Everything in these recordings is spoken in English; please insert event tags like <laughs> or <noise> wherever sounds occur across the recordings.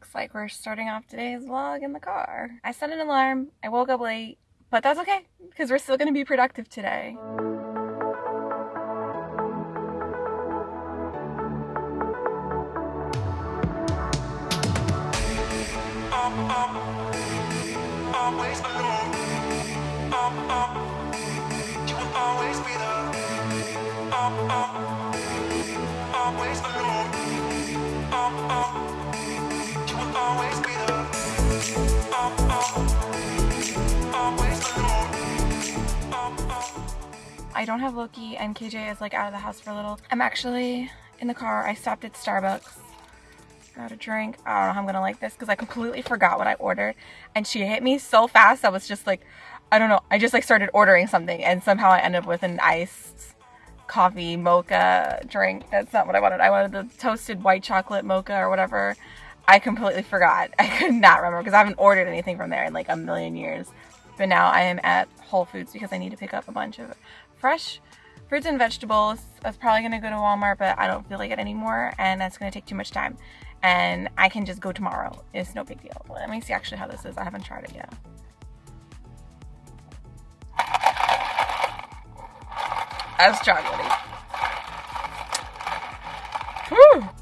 looks like we're starting off today's vlog in the car. I set an alarm, I woke up late, but that's okay because we're still gonna be productive today. I don't have Loki and KJ is like out of the house for a little. I'm actually in the car. I stopped at Starbucks. Got a drink. I don't know how I'm gonna like this because I completely forgot what I ordered. And she hit me so fast I was just like, I don't know. I just like started ordering something and somehow I ended up with an iced coffee mocha drink. That's not what I wanted. I wanted the toasted white chocolate mocha or whatever. I completely forgot. <laughs> I could not remember because I haven't ordered anything from there in like a million years. But now I am at Whole Foods because I need to pick up a bunch of fresh fruits and vegetables. I was probably gonna go to Walmart, but I don't feel like it anymore, and that's gonna take too much time. And I can just go tomorrow. It's no big deal. Let me see actually how this is. I haven't tried it yet. That's chocolatey. Whew.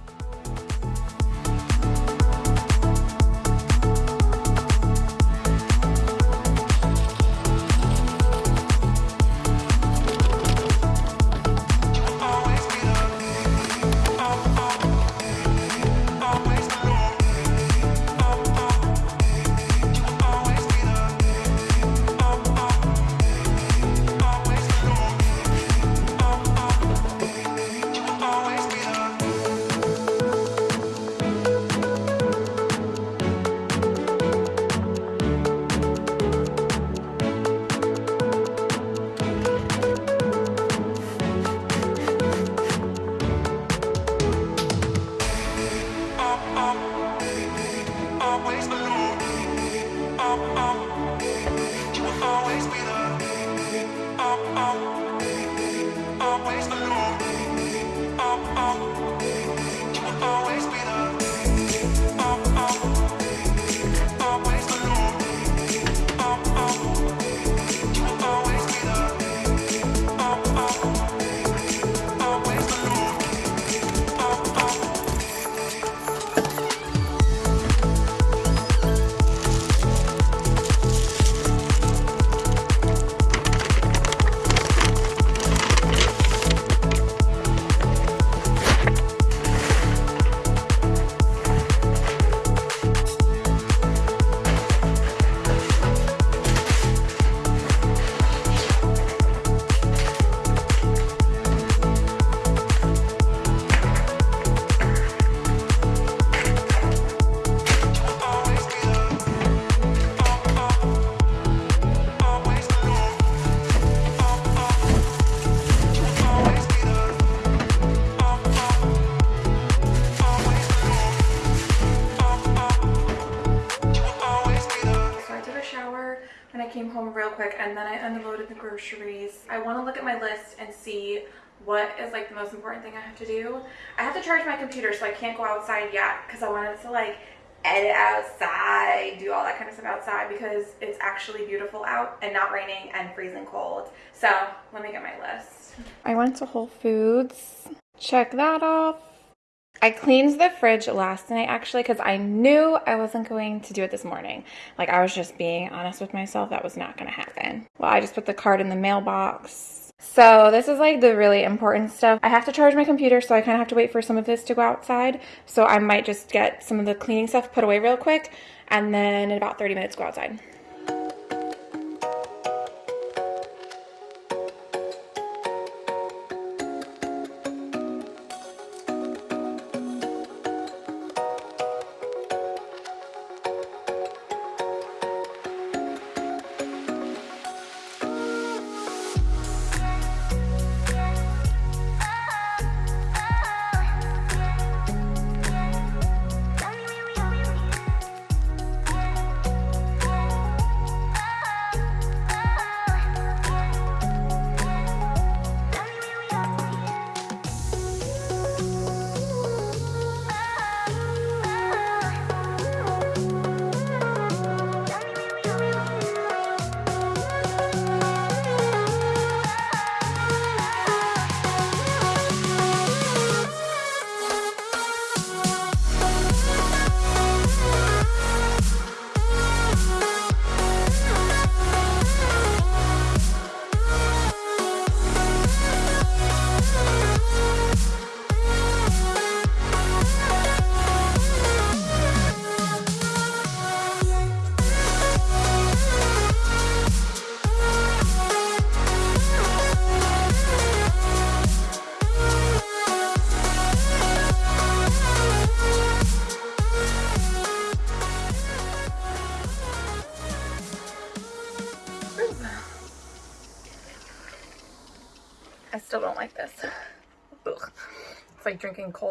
Came home real quick and then I unloaded the groceries. I want to look at my list and see what is like the most important thing I have to do. I have to charge my computer so I can't go outside yet because I wanted to like edit outside, do all that kind of stuff outside because it's actually beautiful out and not raining and freezing cold. So let me get my list. I went to Whole Foods. Check that off. I cleaned the fridge last night actually because I knew I wasn't going to do it this morning. Like I was just being honest with myself. That was not going to happen. Well, I just put the card in the mailbox. So this is like the really important stuff. I have to charge my computer, so I kind of have to wait for some of this to go outside. So I might just get some of the cleaning stuff put away real quick and then in about 30 minutes go outside.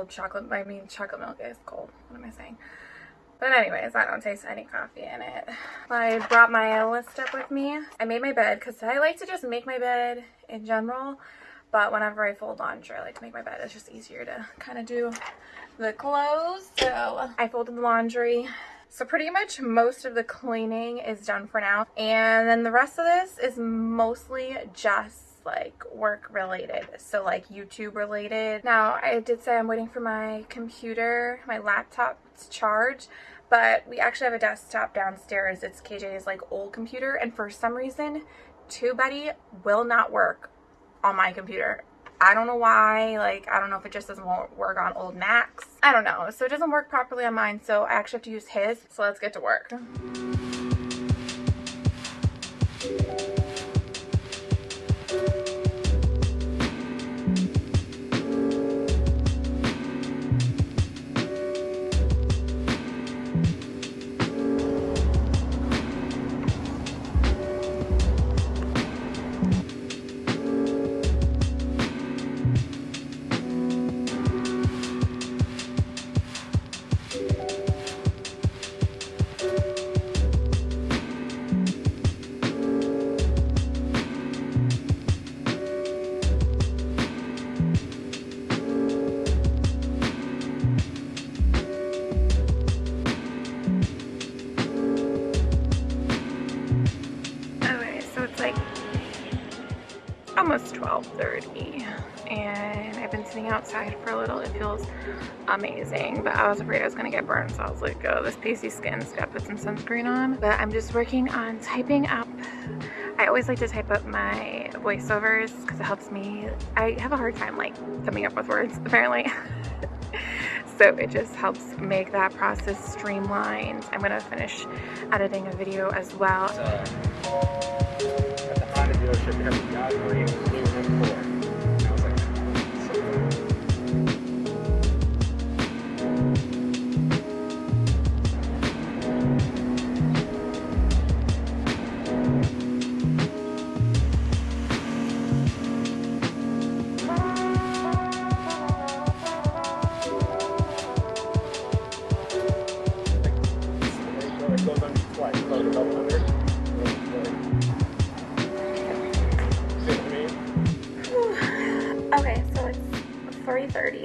Cold chocolate. I mean, chocolate milk is cold. What am I saying? But anyways, I don't taste any coffee in it. I brought my list up with me. I made my bed because I like to just make my bed in general. But whenever I fold laundry, I like to make my bed. It's just easier to kind of do the clothes. So I folded the laundry. So pretty much most of the cleaning is done for now. And then the rest of this is mostly just like work related so like youtube related now i did say i'm waiting for my computer my laptop to charge but we actually have a desktop downstairs it's kj's like old computer and for some reason tubebuddy will not work on my computer I don't know why, like, I don't know if it just doesn't work on old Macs. I don't know. So it doesn't work properly on mine, so I actually have to use his. So let's get to work. Sitting outside for a little. It feels amazing, but I was afraid I was gonna get burned, so I was like, oh, this pasty skin's gotta put some sunscreen on. But I'm just working on typing up. I always like to type up my voiceovers because it helps me. I have a hard time like coming up with words, <laughs> apparently. so it just helps make that process streamlined. I'm gonna finish editing a video as well. So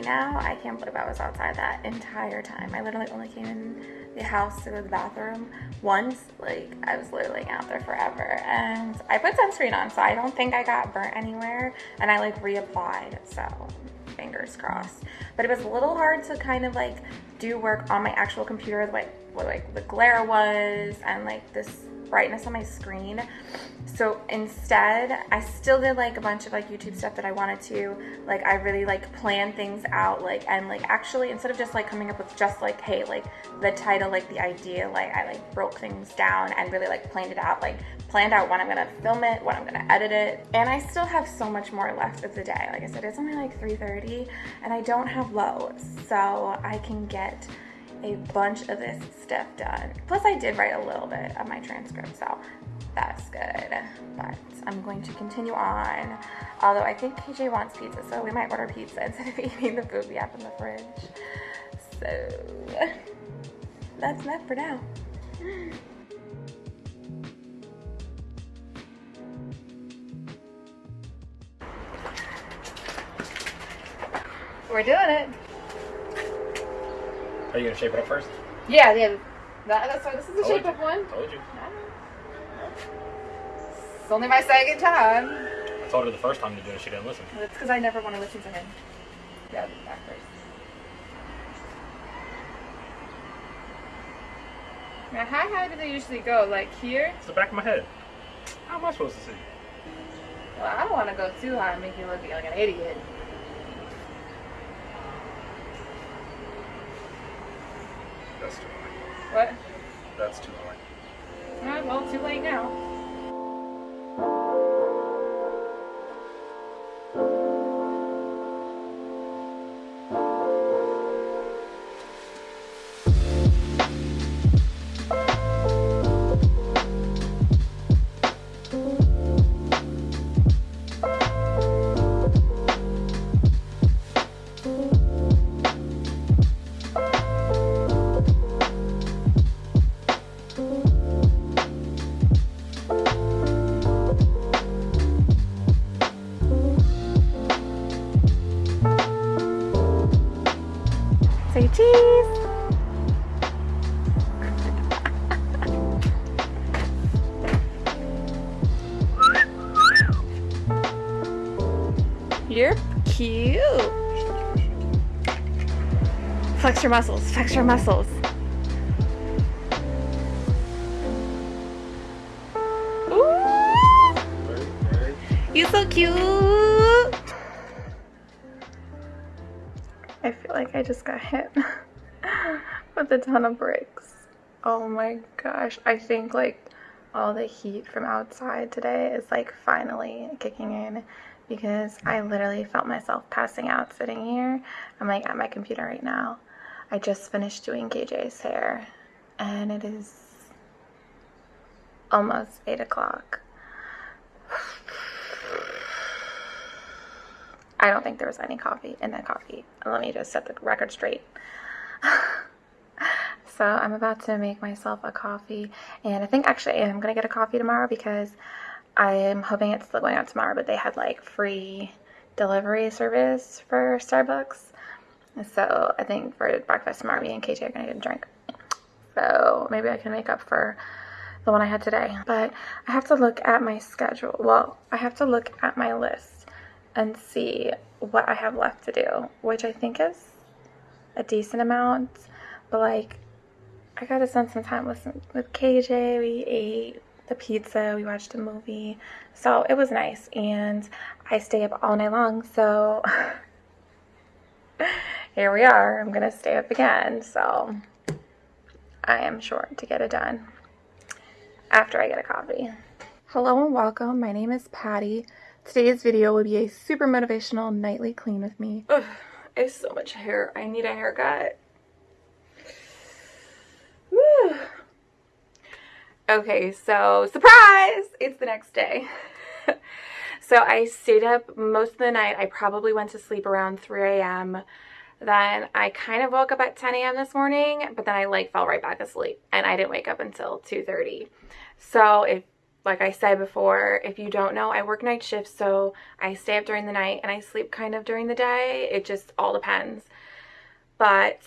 now. I can't believe I was outside that entire time. I literally only came in the house to go to the bathroom once. Like, I was literally out there forever. And I put sunscreen on, so I don't think I got burnt anywhere. And I, like, reapplied, so fingers crossed. But it was a little hard to kind of, like, do work on my actual computer, the way, like, the glare was, and, like, this brightness on my screen. So instead, I still did like a bunch of like YouTube stuff that I wanted to. Like I really like plan things out like and like actually instead of just like coming up with just like hey like the title like the idea like I like broke things down and really like planned it out like planned out when I'm gonna film it, when I'm gonna edit it. And I still have so much more left of the day. Like I said, it's only like 3.30 and I don't have low. So I can get a bunch of this stuff done. Plus I did write a little bit of my transcript, so that's good. But I'm going to continue on. Although I think KJ wants pizza, so we might order pizza <laughs> instead of eating the food we have in the fridge. So that's enough for now. We're doing it. Are you gonna shape it up first? Yeah, yeah. That, that's why this is a shape up one. Told you. It's only my second time. I told her the first time to do it, she didn't listen. It's because I never want to listen to him. Yeah, back first. Now, how high do they usually go? Like here? It's the back of my head. How am I supposed to see? Well, I don't want to go too high and make you look like an idiot. That's too high. What? That's too high. Well, too late now. Flex your muscles, flex your muscles. Ooh, you so cute. I feel like I just got hit <laughs> with a ton of bricks. Oh my gosh. I think like all the heat from outside today is like finally kicking in because I literally felt myself passing out sitting here. I'm like at my computer right now. I just finished doing KJ's hair and it is almost 8 o'clock. I don't think there was any coffee in that coffee. Let me just set the record straight. <laughs> so I'm about to make myself a coffee and I think actually I'm gonna get a coffee tomorrow because I am hoping it's still going out tomorrow, but they had like free delivery service for Starbucks. So I think for breakfast tomorrow, me and KJ are gonna get a drink. So maybe I can make up for the one I had today. But I have to look at my schedule. Well, I have to look at my list and see what I have left to do, which I think is a decent amount. But like, I gotta spend some time with with KJ. We ate the pizza, we watched a movie. So it was nice. And I stay up all night long. So <laughs> here we are. I'm going to stay up again. So I am sure to get it done after I get a coffee. Hello and welcome. My name is Patty. Today's video will be a super motivational nightly clean with me. Ugh, I have so much hair. I need a haircut. Woo. Okay, so surprise! It's the next day. <laughs> so I stayed up most of the night. I probably went to sleep around 3 a.m. Then I kind of woke up at 10 a.m. this morning, but then I like fell right back asleep and I didn't wake up until 2.30. So if, like I said before, if you don't know, I work night shifts, so I stay up during the night and I sleep kind of during the day. It just all depends. But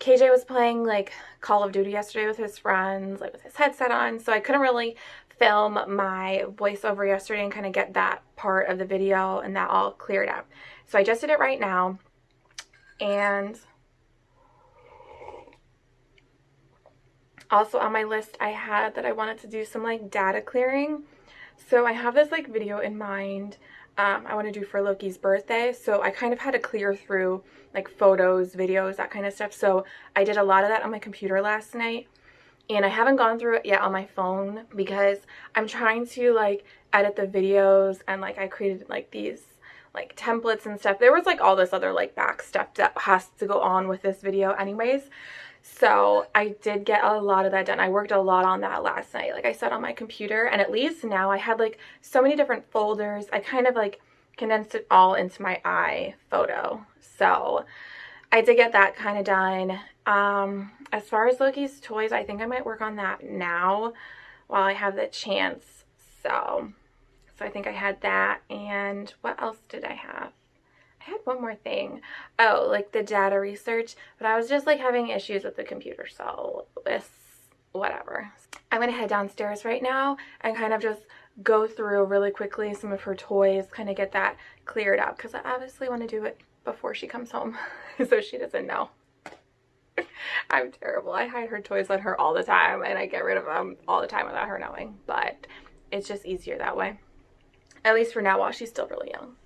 KJ was playing like Call of Duty yesterday with his friends, like with his headset on, so I couldn't really film my voiceover yesterday and kind of get that part of the video and that all cleared up. So I just did it right now and also on my list I had that I wanted to do some like data clearing. So I have this like video in mind um, I want to do for Loki's birthday. So I kind of had to clear through like photos, videos, that kind of stuff. So I did a lot of that on my computer last night. And I haven't gone through it yet on my phone because I'm trying to like edit the videos and like I created like these like templates and stuff. There was like all this other like back stuff that has to go on with this video anyways. So I did get a lot of that done. I worked a lot on that last night, like I said, on my computer. And at least now I had like so many different folders. I kind of like condensed it all into my eye photo. So I did get that kind of done. Um, as far as Loki's toys, I think I might work on that now while I have the chance. So, so I think I had that. And what else did I have? I had one more thing. Oh, like the data research, but I was just like having issues with the computer, so this, whatever. I'm gonna head downstairs right now and kind of just go through really quickly some of her toys, kind of get that cleared up because I obviously want to do it before she comes home <laughs> so she doesn't know. <laughs> I'm terrible. I hide her toys on her all the time and I get rid of them all the time without her knowing, but it's just easier that way. At least for now while she's still really young.